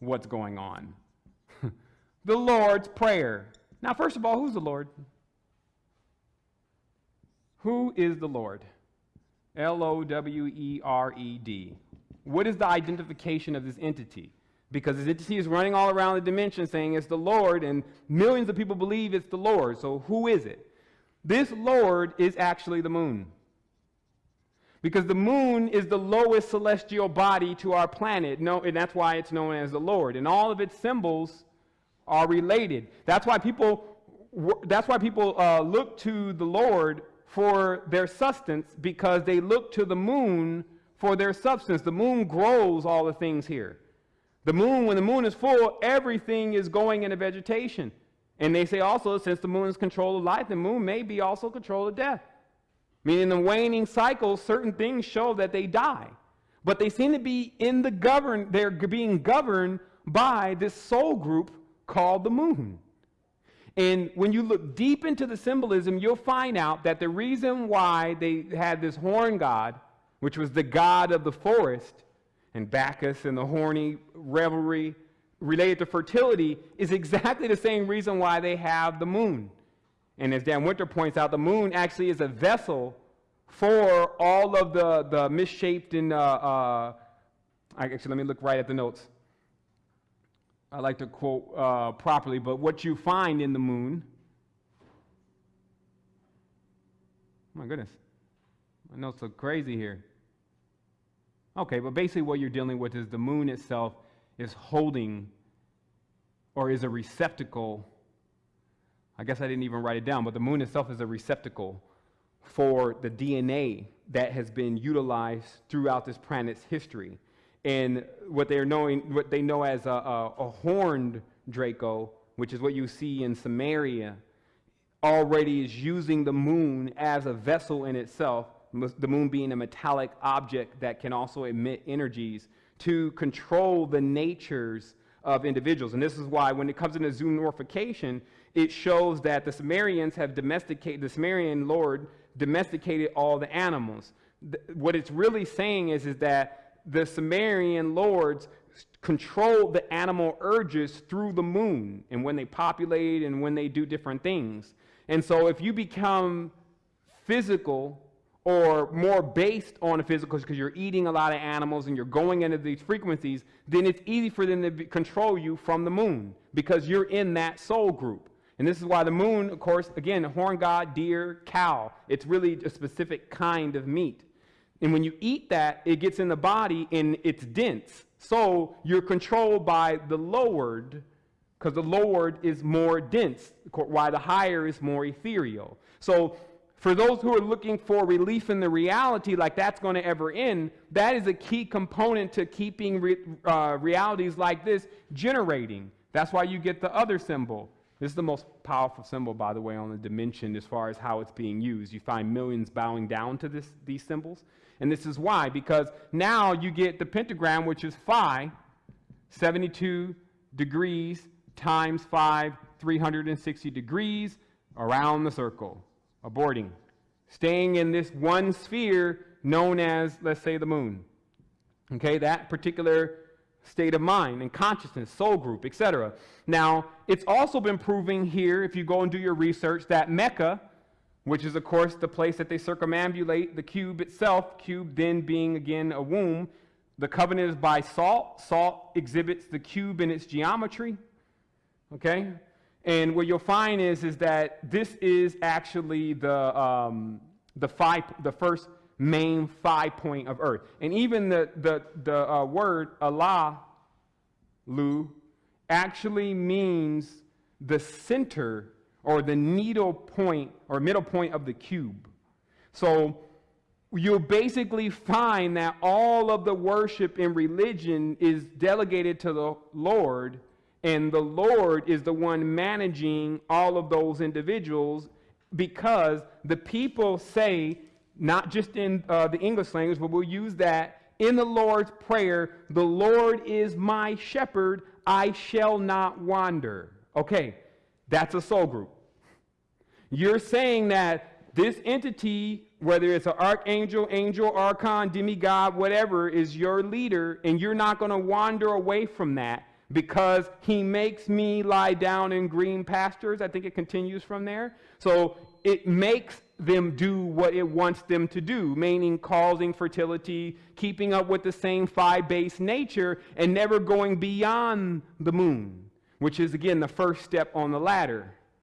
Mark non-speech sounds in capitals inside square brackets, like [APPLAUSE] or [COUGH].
what's going on. [LAUGHS] the Lord's Prayer. Now, first of all, who's the Lord? Who is the Lord? L O W E R E D. What is the identification of this entity? Because this entity is running all around the dimension saying it's the Lord, and millions of people believe it's the Lord. So, who is it? This Lord is actually the moon. Because the moon is the lowest celestial body to our planet, no, and that's why it's known as the Lord. And all of its symbols are related. That's why people, that's why people uh, look to the Lord for their sustenance, because they look to the moon for their substance. The moon grows all the things here. The moon, when the moon is full, everything is going into vegetation. And they say also, since the moon is control of life, the moon may be also control of death. Meaning the waning cycles, certain things show that they die. But they seem to be in the govern, they're being governed by this soul group called the moon. And when you look deep into the symbolism, you'll find out that the reason why they had this horn god, which was the god of the forest, and Bacchus and the horny revelry related to fertility, is exactly the same reason why they have the moon. And as Dan Winter points out, the moon actually is a vessel for all of the, the misshaped and, uh, uh, actually, let me look right at the notes. I like to quote uh, properly, but what you find in the moon, my goodness, my notes look crazy here. Okay, but basically what you're dealing with is the moon itself is holding or is a receptacle I guess I didn't even write it down, but the moon itself is a receptacle for the DNA that has been utilized throughout this planet's history. And what they're knowing, what they know as a, a, a horned Draco, which is what you see in Sumeria, already is using the moon as a vessel in itself, the moon being a metallic object that can also emit energies to control the natures of individuals. And this is why when it comes into zoomorphication, it shows that the Sumerians have domesticated, the Sumerian lord domesticated all the animals. what it's really saying is, is that the Sumerian lords control the animal urges through the moon and when they populate and when they do different things. And so if you become physical or more based on the physical because you're eating a lot of animals and you're going into these frequencies, then it's easy for them to be, control you from the moon because you're in that soul group. And this is why the moon, of course, again, horn god, deer, cow, it's really a specific kind of meat. And when you eat that, it gets in the body and it's dense. So you're controlled by the lowered, because the lowered is more dense, why the higher is more ethereal. So for those who are looking for relief in the reality, like that's going to ever end, that is a key component to keeping re, uh, realities like this generating. That's why you get the other symbol. This is the most powerful symbol, by the way, on the dimension as far as how it's being used. You find millions bowing down to this, these symbols. And this is why, because now you get the pentagram, which is phi, 72 degrees times 5, 360 degrees around the circle, aborting, staying in this one sphere known as, let's say, the moon. Okay, that particular state of mind and consciousness, soul group, etc. Now, it's also been proving here, if you go and do your research, that Mecca, which is, of course, the place that they circumambulate the cube itself, cube then being, again, a womb, the covenant is by salt. Salt exhibits the cube in its geometry. Okay? And what you'll find is, is that this is actually the, um, the, five, the first main five point of earth. And even the, the, the uh, word Allah, Lu, actually means the center or the needle point or middle point of the cube. So you'll basically find that all of the worship in religion is delegated to the Lord, and the Lord is the one managing all of those individuals because the people say not just in uh, the English language, but we'll use that in the Lord's Prayer the Lord is my shepherd, I shall not wander. Okay, that's a soul group. You're saying that this entity, whether it's an archangel, angel, archon, demigod, whatever, is your leader, and you're not going to wander away from that because he makes me lie down in green pastures. I think it continues from there. So it makes them do what it wants them to do, meaning causing fertility, keeping up with the same five base nature, and never going beyond the moon, which is again the first step on the ladder.